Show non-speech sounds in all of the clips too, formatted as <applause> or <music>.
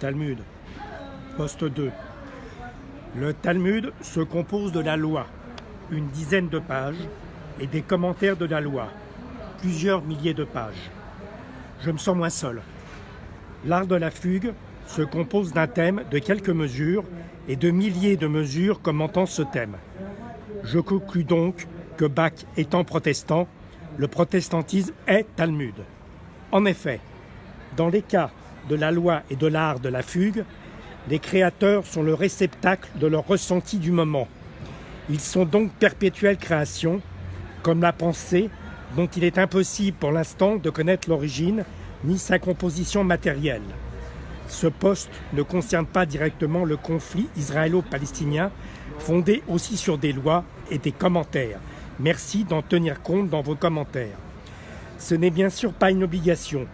Talmud, poste 2. Le Talmud se compose de la loi, une dizaine de pages, et des commentaires de la loi, plusieurs milliers de pages. Je me sens moins seul. L'art de la fugue se compose d'un thème, de quelques mesures et de milliers de mesures commentant ce thème. Je conclus donc que Bach étant protestant, le protestantisme est Talmud. En effet, dans les cas de la loi et de l'art de la fugue, les créateurs sont le réceptacle de leur ressenti du moment. Ils sont donc perpétuelle création, comme la pensée, dont il est impossible pour l'instant de connaître l'origine ni sa composition matérielle. Ce poste ne concerne pas directement le conflit israélo-palestinien, fondé aussi sur des lois et des commentaires. Merci d'en tenir compte dans vos commentaires. Ce n'est bien sûr pas une obligation,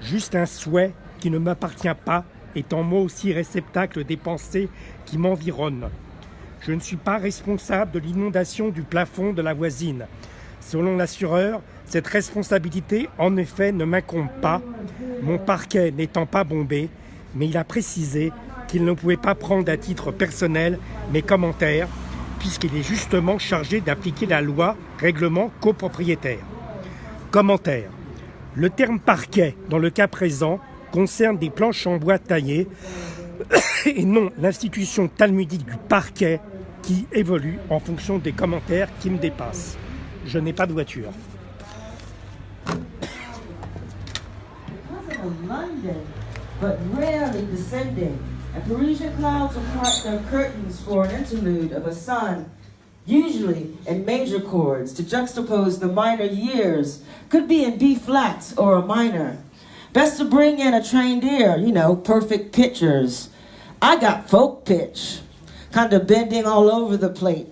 juste un souhait qui ne m'appartient pas, étant moi aussi réceptacle des pensées qui m'environnent. Je ne suis pas responsable de l'inondation du plafond de la voisine. Selon l'assureur, cette responsabilité, en effet, ne m'incombe pas, mon parquet n'étant pas bombé, mais il a précisé qu'il ne pouvait pas prendre à titre personnel mes commentaires, puisqu'il est justement chargé d'appliquer la loi règlement copropriétaire. Commentaire. Le terme parquet, dans le cas présent, concerne des planches en bois taillées <coughs> et non l'institution talmudique du parquet qui évolue en fonction des commentaires qui me dépassent. Je n'ai pas de voiture. But rarely descending, and Parisian clouds apart their curtains for an interlude of a sun, usually in major chords, to juxtapose the minor years, could be in B flat or a minor. Best to bring in a trained ear, you know, perfect pictures. I got folk pitch, kind of bending all over the plate,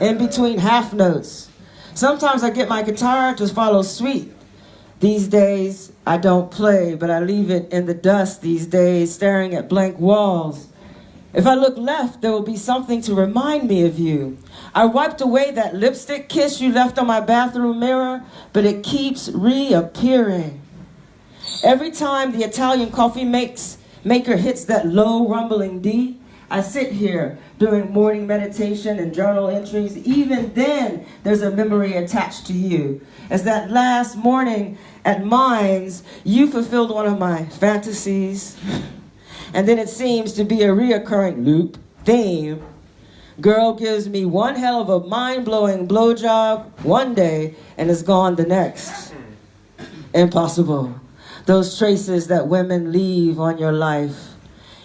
in between half notes. Sometimes I get my guitar to follow sweet. These days, I don't play, but I leave it in the dust these days, staring at blank walls. If I look left, there will be something to remind me of you. I wiped away that lipstick kiss you left on my bathroom mirror, but it keeps reappearing. Every time the Italian coffee makes, maker hits that low rumbling D, I sit here during morning meditation and journal entries. Even then, there's a memory attached to you. As that last morning at Mines, you fulfilled one of my fantasies. And then it seems to be a reoccurring loop theme. Girl gives me one hell of a mind-blowing blowjob one day and is gone the next. Impossible. Those traces that women leave on your life.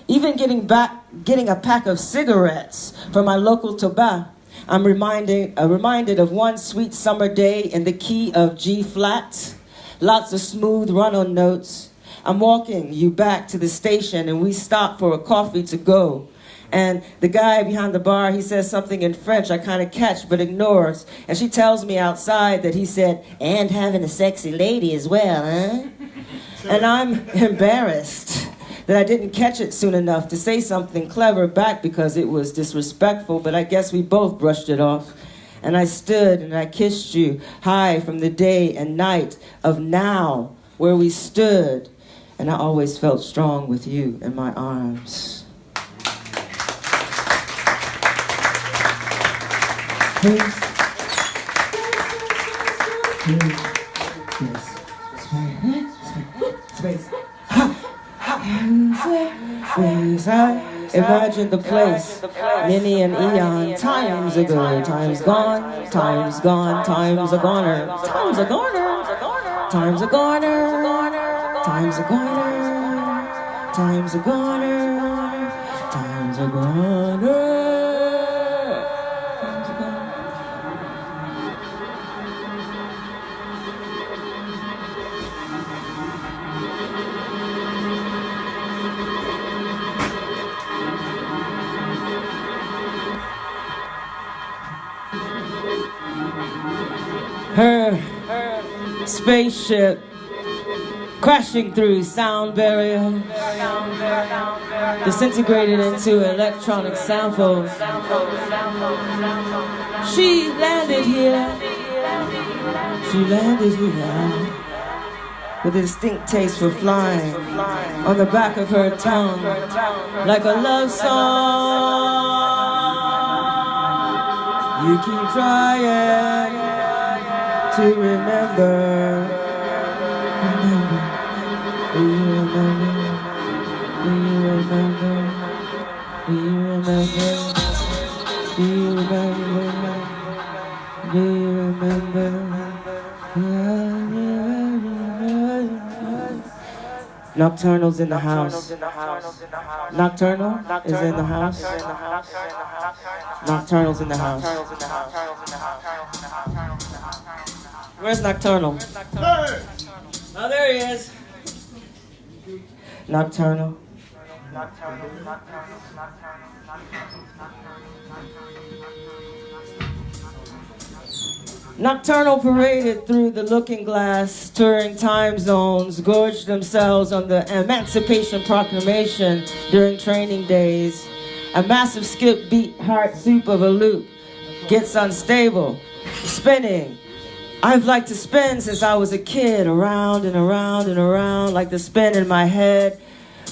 Even getting back, getting a pack of cigarettes from my local tobacco, I'm reminded, uh, reminded of one sweet summer day in the key of G flat. Lots of smooth run-on notes. I'm walking you back to the station and we stop for a coffee to go. And the guy behind the bar, he says something in French I kind of catch but ignores. And she tells me outside that he said, and having a sexy lady as well, huh? And I'm embarrassed that I didn't catch it soon enough to say something clever back because it was disrespectful, but I guess we both brushed it off. And I stood and I kissed you high from the day and night of now, where we stood. And I always felt strong with you in my arms. Please. Please. Space. Space. Space. I imagine the place many an eon times ago. Time's gone, time's gone, time's a goner. Time's a goner. Time's a goner. Time's a goner. Time's a goner. Time's a goner. Her spaceship crashing through sound barrier, disintegrated into electronic samples. She landed here. She landed here. with a distinct taste for flying on the back of her tongue like a love song. You keep trying to remember. Remember. Do you remember? Do you remember? Do you remember? Do you remember? Do you remember? Nocturnal's in the house. Nocturnal is in the house. Nocturnal's in the house. Where's Nocturnal? Oh, there he is. Nocturnal. Nocturnal paraded through the looking glass, touring time zones, gorged themselves on the Emancipation Proclamation during training days. A massive skip beat heart soup of a loop gets unstable, spinning. I've liked to spin since I was a kid, around and around and around, like the spin in my head.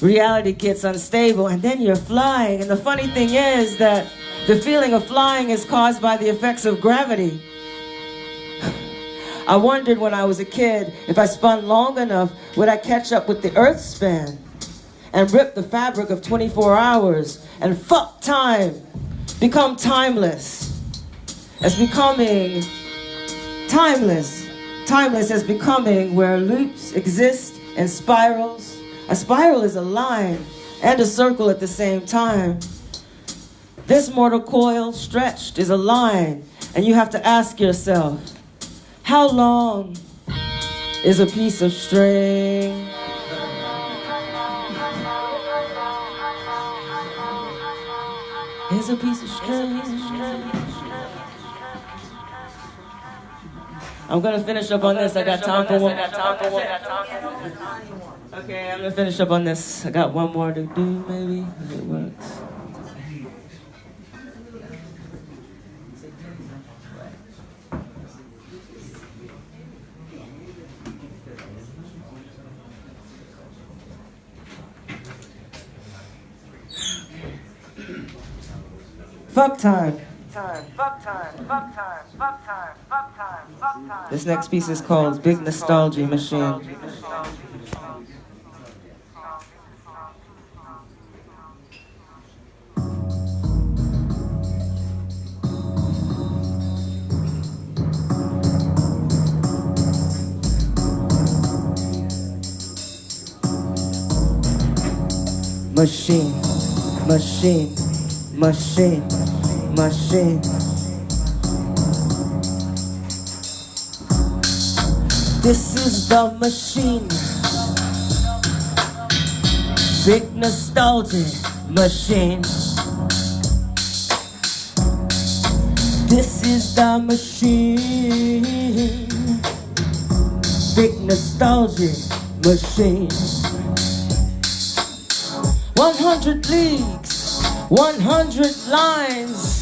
Reality gets unstable, and then you're flying. And the funny thing is that the feeling of flying is caused by the effects of gravity. <sighs> I wondered when I was a kid if I spun long enough, would I catch up with the earth span and rip the fabric of 24 hours and fuck time, become timeless as becoming timeless. Timeless as becoming where loops exist and spirals. A spiral is a line and a circle at the same time. This mortal coil stretched is a line, and you have to ask yourself, how long is a piece of string? Is a piece of string. I'm gonna finish up on this. I got time for one. Okay, I'm gonna finish up on this. I got one more to do, maybe if it works. Fuck time. This next piece is called Big Nostalgia Machine. Machine, machine, machine. This is the machine. Big nostalgia machine. This is the machine. Big nostalgia machine. 100 leagues, 100 lines,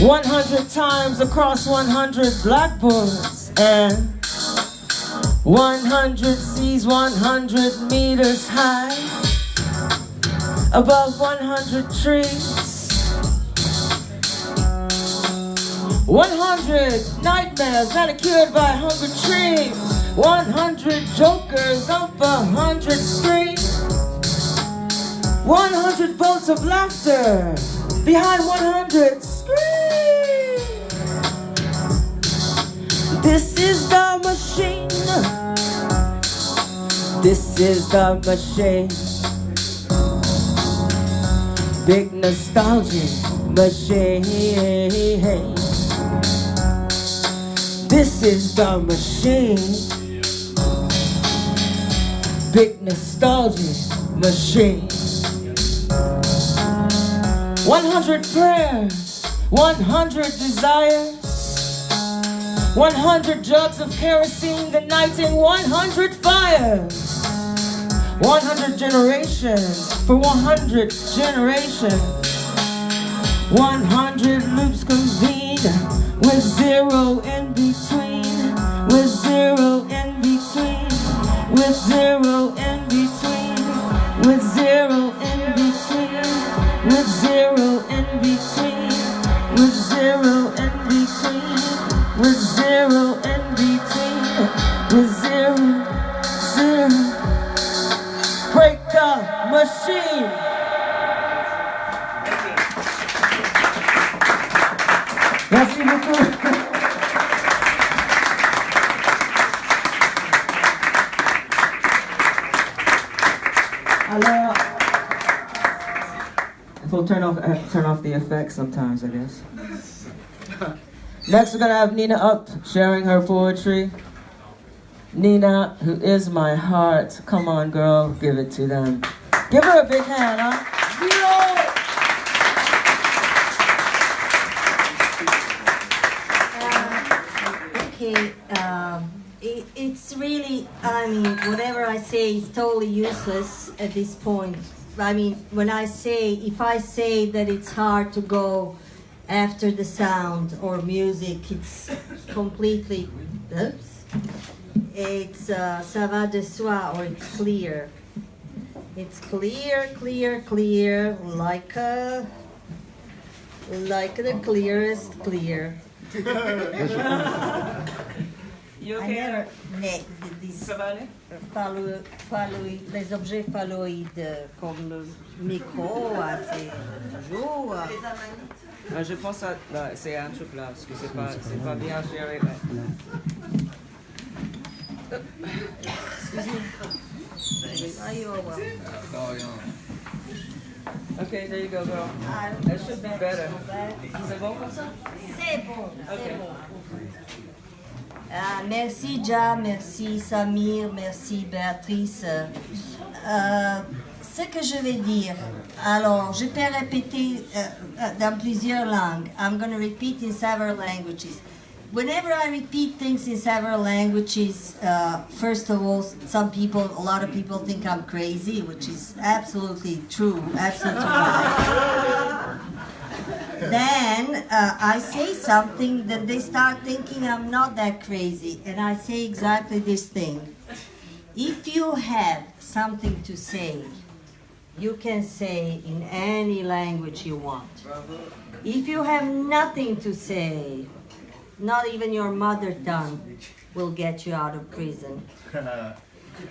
100 times across 100 blackboards, and 100 seas, 100 meters high, above 100 trees. 100 nightmares manicured by hungry trees. 100 jokers up a hundred screens. 100 volts of laughter behind 100 This is the machine. This is the machine. Big nostalgia machine. This is the machine. Big nostalgia machine. 100 prayers, 100 desires, 100 jugs of kerosene, the night in 100 fires, 100 generations for 100 generations, 100 loops convened with zero in between, with zero in between. with zero in between, with zero in between, with zero in between, with zero in between, with zero in between, with zero, zero. Break the machine. Merci beaucoup. Alors, we'll turn off uh, turn off the effects sometimes, I guess. Next, we're gonna have Nina up sharing her poetry. Nina, who is my heart. Come on, girl, give it to them. Give her a big hand, huh? Okay, um, it, it's really, I mean, whatever I say is totally useless at this point. I mean, when I say, if I say that it's hard to go after the sound or music, it's completely, oops, it's uh, ça va de soi or it's clear. It's clear, clear, clear, like a, like the clearest clear. <laughs> You I never met these phallo- phalloïdes, les objets phalloïdes comme le micro, c'est toujours. Euh, Ah, je pense que là, c'est un truc là, parce que c'est pas, pas bien géré. ah, welcome. Okay, there you go, girl. That should be better. C'est bon comme ça? C'est bon, c'est bon. Ah, merci Ja, merci Samir, merci Béatrice. Euh, ce que je vais dire, alors je peux répéter euh, euh, dans plusieurs langues. I'm going to repeat in several languages. Whenever I repeat things in several languages, uh, first of all, some people, a lot of people think I'm crazy, which is absolutely true, absolutely right. Then uh, I say something that they start thinking I'm not that crazy, and I say exactly this thing. If you have something to say, you can say in any language you want. If you have nothing to say, not even your mother tongue will get you out of prison. <laughs>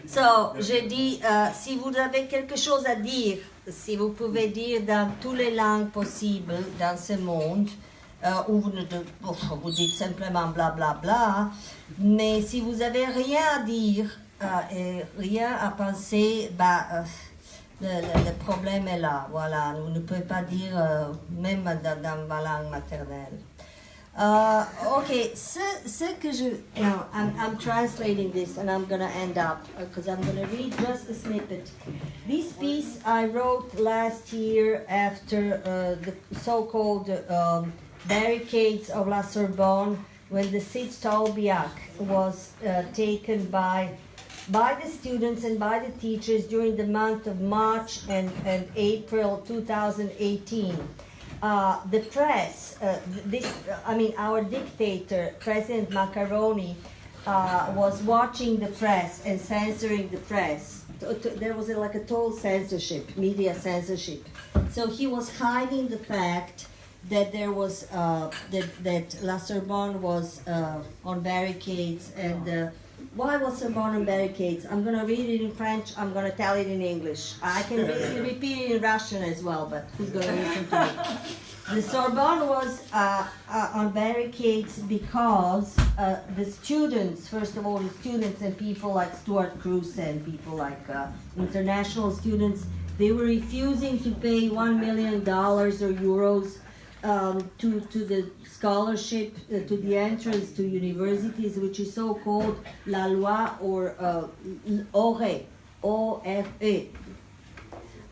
So, je dis, euh, si vous avez quelque chose à dire, si vous pouvez dire dans toutes les langues possibles dans ce monde, euh, ou vous, ne, oh, vous dites simplement bla bla bla, mais si vous avez rien à dire euh, et rien à penser, bah, le, le- le problème est là. Voilà, vous ne pouvez pas dire euh, même dans, dans ma langue maternelle. Uh, okay, ce, ce que je, now I'm, I'm translating this and I'm gonna end up because I'm gonna read just a snippet. This piece I wrote last year after uh, the so-called um, barricades of La Sorbonne when the Cite Tolbiac was uh, taken by by the students and by the teachers during the month of March and, and April 2018. Uh, the press, uh, this, I mean, our dictator, President Macaroni, uh, was watching the press and censoring the press. There was a, like a total censorship, media censorship. So he was hiding the fact that there was uh, that that La Sorbonne was uh, on barricades and uh, why was Sorbonne on barricades? I'm gonna read it in French. I'm gonna tell it in English. I can <laughs> re- repeat it in Russian as well, but who's gonna <laughs> listen to me? The Sorbonne was uh, uh, on barricades because uh, the students, first of all, the students and people like Stuart Cruz and people like uh, international students, they were refusing to pay one million dollars or euros um, to, to the scholarship, uh, to the entrance to universities, which is so called La Loi or uh, ORE, O-F-E.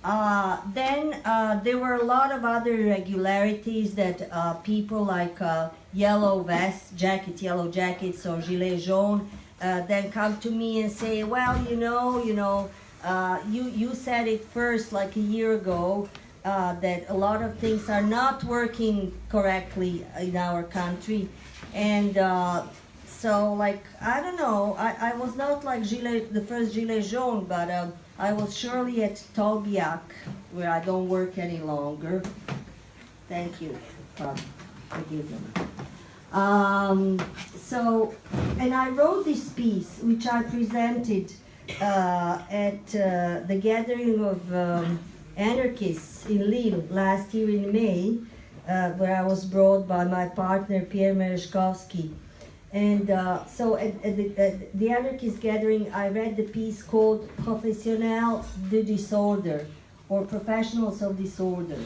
Uh, then uh, there were a lot of other irregularities that uh, people like uh, yellow vest jacket, yellow jackets, or gilets jaunes uh, then come to me and say, "Well, you know, you know, uh, you you said it first like a year ago uh, that a lot of things are not working correctly in our country, and." Uh, so like I don't know, I, I was not like the first Gilet jaune, but um, I was surely at Tolbiac, where I don't work any longer. Thank you. Forgive me. Um, so, and I wrote this piece, which I presented uh, at uh, the gathering of um, anarchists in Lille last year in May, uh, where I was brought by my partner Pierre Merezhkovsky. And uh, so at, at, the, at the anarchist gathering, I read the piece called Professionnels de Disorder, or Professionals of Disorder.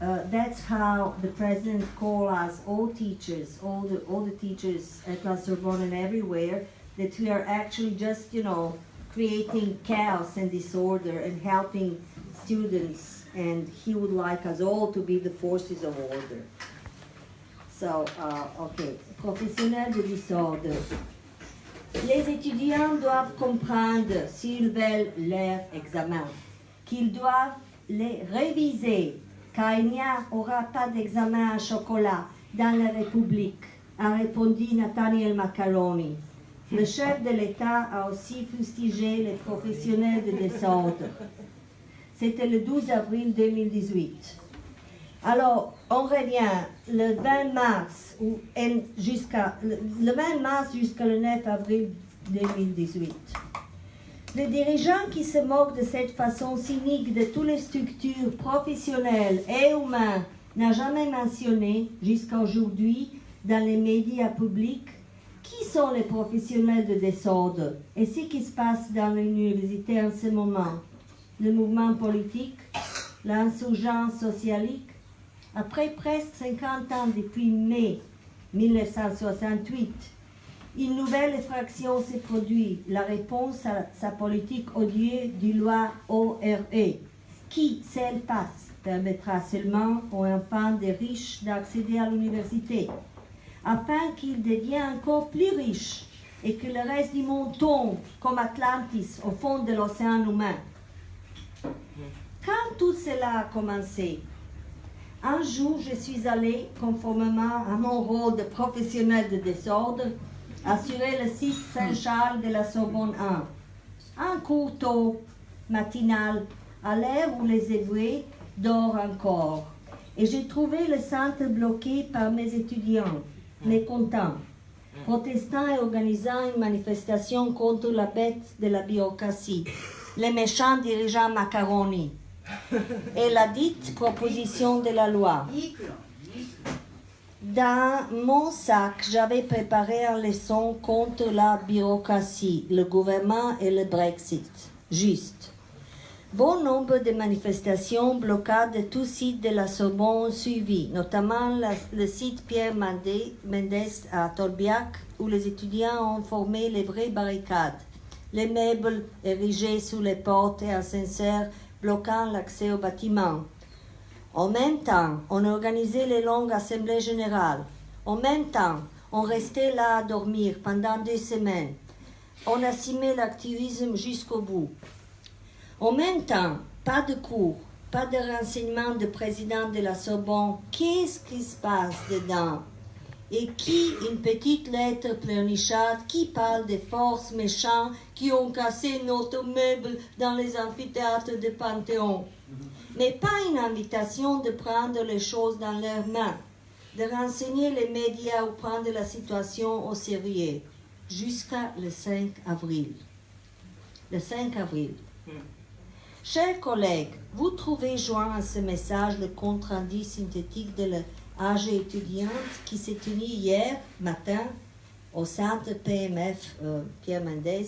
Uh, that's how the president called us, all teachers, all the, all the teachers at La Sorbonne and everywhere, that we are actually just, you know, creating chaos and disorder and helping students. And he would like us all to be the forces of order. So, uh, okay, de. Les étudiants doivent comprendre, s'ils veulent leur examen, qu'ils doivent les réviser, car n'y aura pas d'examen à chocolat dans la République, a répondu Nathaniel Macaroni. Le chef de l'État a aussi fustigé les professionnels de désordre. C'était le 12 avril 2018. Alors, on revient le 20 mars jusqu'à le, le 20 mars jusqu'au 9 avril 2018. Le dirigeant qui se moque de cette façon cynique de toutes les structures professionnelles et humaines n'a jamais mentionné jusqu'à aujourd'hui dans les médias publics qui sont les professionnels de désordre et ce qui se passe dans l'université en ce moment. Le mouvement politique, l'insurgence socialique, après presque 50 ans depuis mai 1968, une nouvelle effraction s'est produite, la réponse à sa politique odieuse du loi ORE, qui, si elle passe, permettra seulement aux enfants des riches d'accéder à l'université, afin qu'ils deviennent encore plus riches et que le reste du monde tombe comme Atlantis au fond de l'océan humain. Quand tout cela a commencé, un jour, je suis allée, conformément à mon rôle de professionnel de désordre, assurer le site Saint-Charles de la Sorbonne 1. Un cours tôt, matinal, à l'heure où les évolués dorment encore. Et j'ai trouvé le centre bloqué par mes étudiants, mécontents, protestant et organisant une manifestation contre la bête de la bureaucratie, les méchants dirigeants macaroni et la dite proposition de la loi. Dans mon sac, j'avais préparé une leçon contre la bureaucratie, le gouvernement et le Brexit. Juste. Bon nombre de manifestations, blocades de tout site de la Sorbonne ont suivi, notamment le site Pierre Mendès à Tolbiac, où les étudiants ont formé les vraies barricades. Les meubles érigés sous les portes et ascenseurs bloquant l'accès au bâtiment. En même temps, on organisait les longues assemblées générales. En même temps, on restait là à dormir pendant deux semaines. On assumait l'activisme jusqu'au bout. En même temps, pas de cours, pas de renseignements de président de la Sorbonne. Qu'est-ce qui se passe dedans? Et qui une petite lettre pleurnicharde qui parle des forces méchantes qui ont cassé notre meuble dans les amphithéâtres de Panthéon mais pas une invitation de prendre les choses dans leurs mains, de renseigner les médias ou prendre la situation au sérieux, jusqu'à le 5 avril. Le 5 avril. Chers collègues, vous trouvez joint à ce message le compte rendu synthétique de l'AG étudiante qui s'est tenu hier matin au centre PMF euh, Pierre Mendès,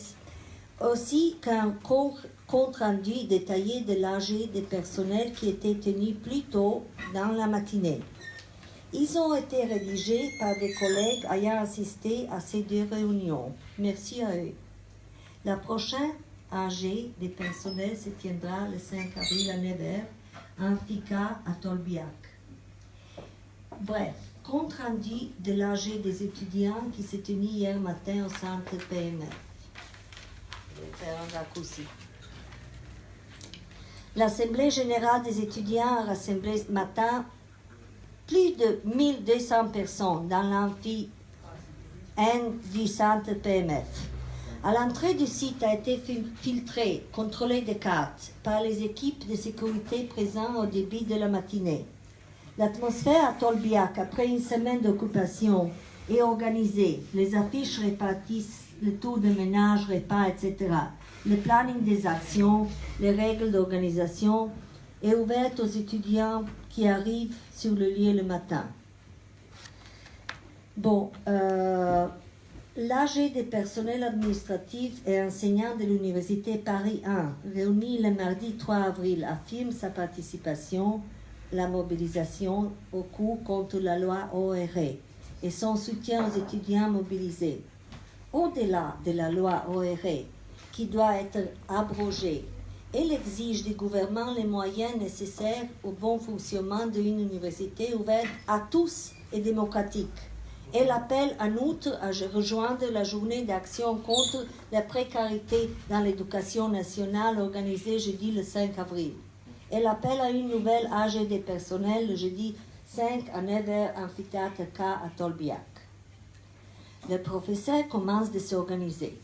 aussi qu'un co- compte rendu détaillé de l'AG des personnels qui était tenu plus tôt dans la matinée. Ils ont été rédigés par des collègues ayant assisté à ces deux réunions. Merci à eux. La prochaine AG des personnels se tiendra le 5 avril à Nevers, en FICA à Tolbiac. Bref, compte rendu de l'AG des étudiants qui s'est tenu hier matin au centre PMF. Je vais faire un raccourci. L'Assemblée générale des étudiants a rassemblé ce matin plus de 1200 personnes dans l'amphi haine du centre PMF. À l'entrée du site a été fil- filtré, contrôlé des cartes par les équipes de sécurité présentes au début de la matinée. L'atmosphère à Tolbiac, après une semaine d'occupation, est organisée. Les affiches répartissent le tour de ménage, repas, etc. Le planning des actions, les règles d'organisation est ouvert aux étudiants qui arrivent sur le lieu le matin. Bon, euh, l'AG des personnels administratifs et enseignants de l'Université Paris 1, réuni le mardi 3 avril, affirme sa participation la mobilisation au cours contre la loi ORE et son soutien aux étudiants mobilisés. Au-delà de la loi ORE, qui doit être abrogée, elle exige du gouvernement les moyens nécessaires au bon fonctionnement d'une université ouverte à tous et démocratique. Elle appelle en outre à rejoindre la journée d'action contre la précarité dans l'éducation nationale organisée jeudi le 5 avril. Elle appelle à une nouvelle AG des personnels le jeudi 5 à 9h amphithéâtre K à Tolbiac. Les professeurs commencent de s'organiser.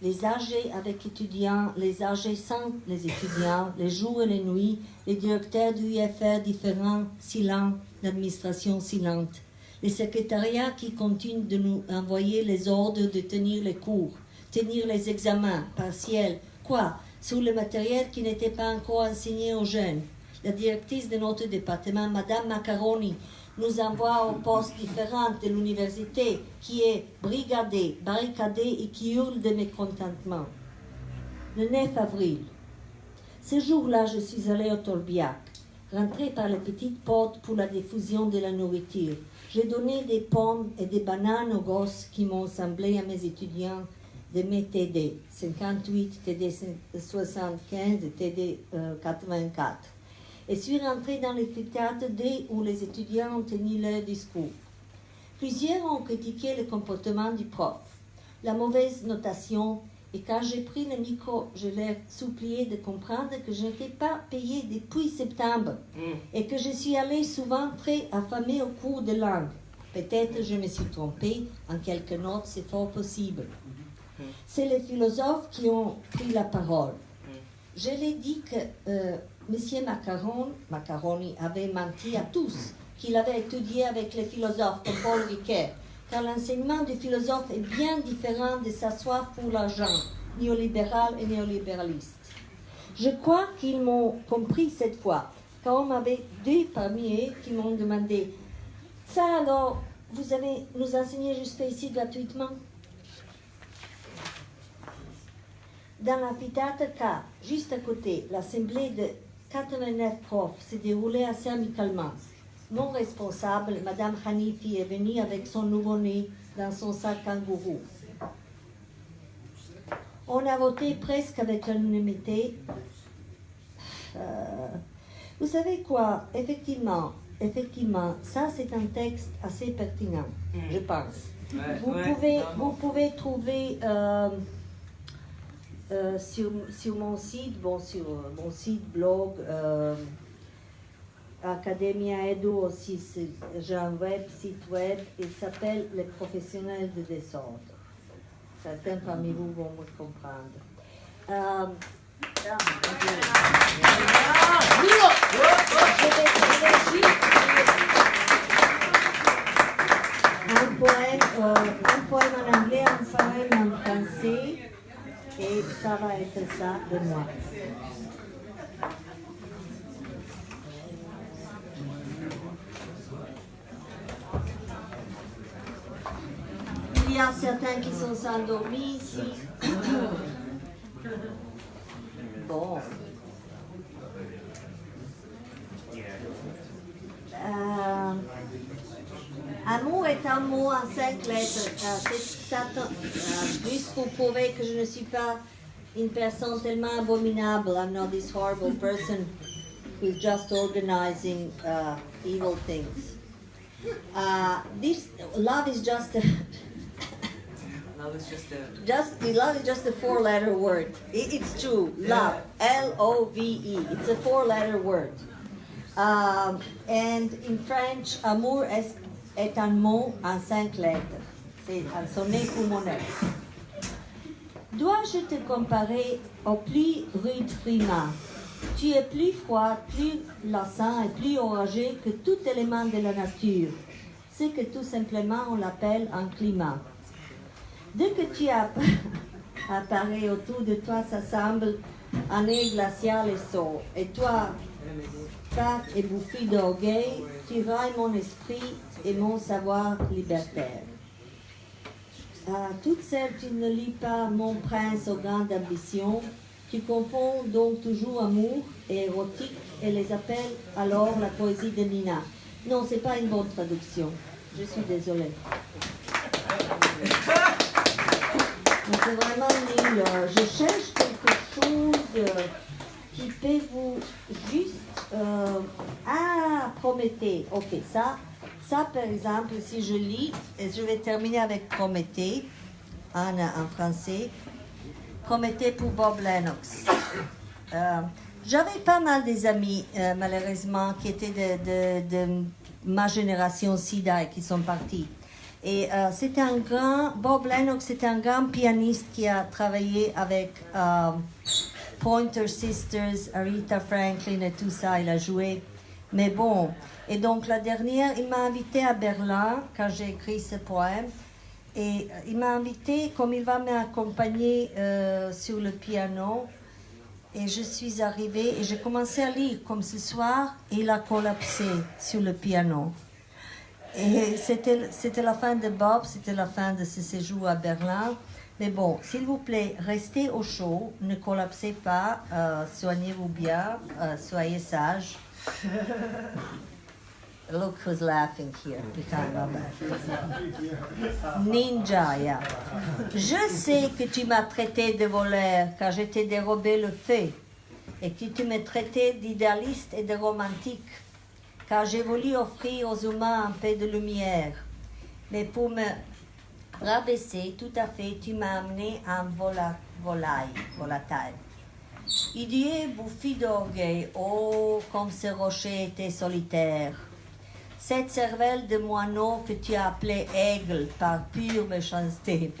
Les AG avec étudiants, les AG sans les étudiants, les jours et les nuits, les directeurs du UFR différents, silents, l'administration silente. Les secrétariats qui continuent de nous envoyer les ordres de tenir les cours, tenir les examens partiels, quoi, sur le matériel qui n'était pas encore enseigné aux jeunes. La directrice de notre département, Madame Macaroni, nous envoie aux postes différents de l'université qui est brigadée, barricadée et qui hurle de mécontentement. Le 9 avril, ce jour-là, je suis allée au Tolbiac, rentrée par la petite porte pour la diffusion de la nourriture. J'ai donné des pommes et des bananes aux gosses qui m'ont semblé à mes étudiants de mes TD, 58, TD 75 et TD euh, 84 et suis rentrée dans l'amphithéâtre dès où les étudiants ont tenu leur discours. Plusieurs ont critiqué le comportement du prof, la mauvaise notation, et quand j'ai pris le micro, je leur supplié de comprendre que je n'étais pas payée depuis septembre et que je suis allée souvent très affamée au cours de langue. Peut-être je me suis trompée en quelques notes, c'est fort possible. C'est les philosophes qui ont pris la parole. Je l'ai dit que euh, M. Macaron, Macaroni avait menti à tous, qu'il avait étudié avec les philosophes comme Paul Ricoeur, car l'enseignement du philosophe est bien différent de sa soif pour l'argent, néolibéral et néolibéraliste. Je crois qu'ils m'ont compris cette fois, car on m'avait deux parmi eux qui m'ont demandé Ça alors, vous allez nous enseigner jusqu'à ici gratuitement? Dans l'amphithéâtre K, juste à côté, l'assemblée de 89 profs s'est déroulée assez amicalement. Mon responsable, Madame Hanifi, est venue avec son nouveau-né dans son sac kangourou. On a voté presque avec l'unanimité. Euh, vous savez quoi? Effectivement, effectivement, ça c'est un texte assez pertinent, je pense. Ouais, Vous, ouais, pouvez, vraiment. vous pouvez trouver euh, euh, sur, sur mon site, bon, sur euh, mon site blog, euh, Academia Edu aussi, j'ai un web, site web, il s'appelle Les professionnels de désordre. Certains parmi vous vont me comprendre je vais- je vais juste un poème, euh, un poème en anglais, un poème en français, et ça va être ça de moi. Il y a certains qui sont endormis ici. <coughs> Bon. Euh, Amour est un mot en cinq lettres. Euh, c'est. Euh, juste pour prouver que je ne suis pas une personne tellement abominable. I'm not this horrible person who's just organizing uh, evil things. Uh, this love is just a, Love is just a. just love is just a four-letter word. It- it's true. Love, L-O-V-E. It's a four-letter word. Um, and in French, amour est, est un mot en cinq lettres. c'est un sonnet ex. Dois-je te comparer au plus rude Frima? Tu es plus froid, plus lassant et plus orageux que tout élément de la nature. C'est que tout simplement on l'appelle un climat. Dès que tu app- <laughs> apparais autour de toi, ça semble un air glacial et saut. Et toi, Fat et bouffie d'orgueil, tu railles mon esprit et mon savoir libertaire. Toutes celles, tu ne lis pas mon prince aux grandes ambitions. Tu confonds donc toujours amour et érotique et les appelles alors la poésie de Nina. Non, c'est pas une bonne traduction. Je suis désolée. C'est vraiment nul. Je cherche quelque chose euh, qui peut vous juste... euh, ah, Prométhée. Ok, ça, ça par exemple, si je lis, et je vais terminer avec Prométhée en, en français. Prométhée pour Bob Lennox. Euh, J'avais pas mal des amis, euh, malheureusement, qui étaient de ma génération SIDA et qui sont partis. Et euh, c'était un grand, Bob Lennox, c'était un grand pianiste qui a travaillé avec euh, Pointer Sisters, Aretha Franklin et tout ça. Il a joué. Mais bon, et donc la dernière, il m'a invité à Berlin quand j'ai écrit ce poème. Et euh, il m'a invité, comme il va m'accompagner euh, sur le piano. Et je suis arrivée et j'ai commencé à lire comme ce soir. Et il a collapsé sur le piano. Et c'était la fin de Bob, c'était la fin de ce séjour à Berlin. Mais bon, s'il vous plaît, restez au chaud, ne collapsez pas, euh, soignez-vous bien, soyez sages. <laughs> Look who's laughing here. Ninja, yeah. Je sais que tu m'as traité de voleur car je t'ai dérobé le feu et que tu me traitais d'idéaliste et de romantique car j'ai voulu offrir aux humains un peu de lumière. Mais pour me rabaisser tout à fait, tu m'as amené en vola, volaille, volatile. D'orgueil, oh, comme ce rocher était solitaire. Cette cervelle de moineau que tu as appelée aigle par pure méchanceté.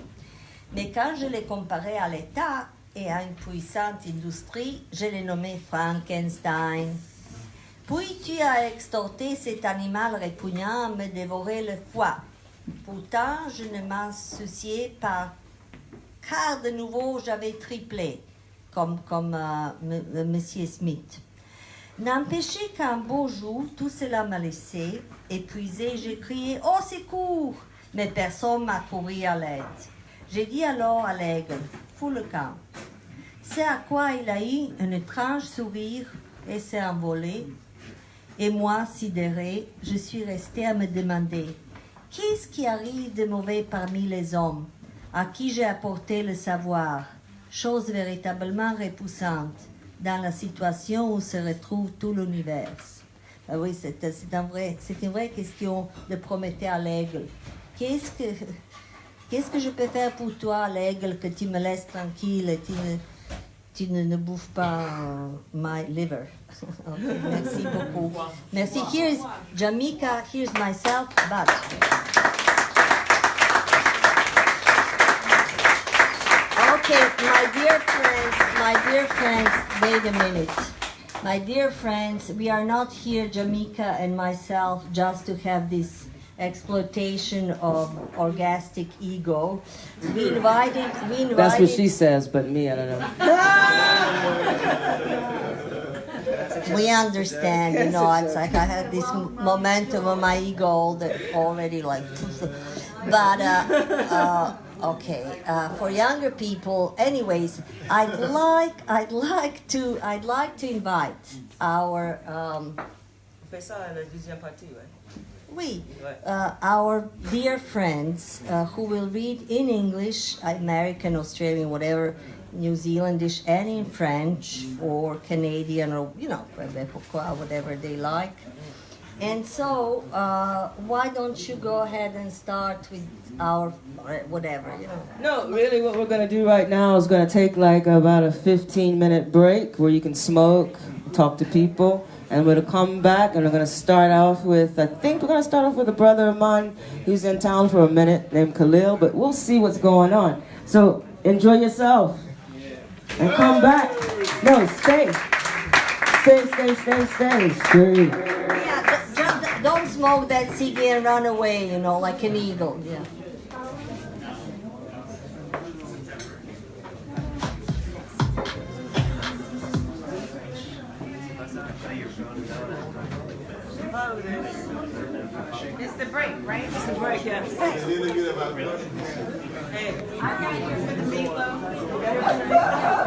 Mais quand je l'ai comparé à l'État et à une puissante industrie, je l'ai nommé Frankenstein. Puis tu as extorté cet animal répugnant à me dévorer le foie. Pourtant, je ne m'en souciais pas, car de nouveau j'avais triplé, comme, comme euh, M- euh, Smith. N'empêchez qu'un beau jour, tout cela m'a laissé, épuisé, j'ai crié Au secours Mais personne m'a couru à l'aide. J'ai dit alors à l'aigle Fous le camp. C'est à quoi il a eu un étrange sourire et s'est envolé. Et moi, sidéré, je suis restée à me demander Qu'est-ce qui arrive de mauvais parmi les hommes, à qui j'ai apporté le savoir, chose véritablement repoussante, dans la situation où se retrouve tout l'univers Ah Oui, c'est c'est un vrai, c'est une vraie question de Prométhée à l'aigle. Qu'est-ce que, qu'est-ce que je peux faire pour toi, l'aigle, que tu me laisses tranquille et tu ne, tu ne, ne bouffes pas my liver? <laughs> Merci beaucoup. Merci. Here's Jamaica, here's myself, but. Okay, my dear friends, my dear friends, wait a minute. My dear friends, we are not here, Jamaica and myself, just to have this exploitation of orgastic ego. We invited, we invited. That's what she says, but me, I don't know. <laughs> We understand, you know, it's like I have this momentum of my ego that already like, <laughs> but uh, uh, okay, uh, for younger people, anyways, I'd <laughs> like, I'd like to, I'd like to invite our, um, On fait ça à la deuxième partie, ouais. we, uh, our dear friends uh, who will read in English, American, Australian, whatever, New Zealandish, and in French or Canadian or you know whatever they like. And so, uh, why don't you go ahead and start with our whatever you know? No, really, what we're gonna do right now is gonna take like about a 15 minute break where you can smoke, talk to people. And we're going to come back and we're going to start off with, I think we're going to start off with a brother of mine who's in town for a minute named Khalil, but we'll see what's going on. So enjoy yourself and come back. No, stay. Stay, stay, stay, stay. Stay. Smoke that cigarette and run away, you know, like an eagle. Yeah. It's the break, right? It's the break, yeah. Hey, I got you for the meatloaf. <laughs>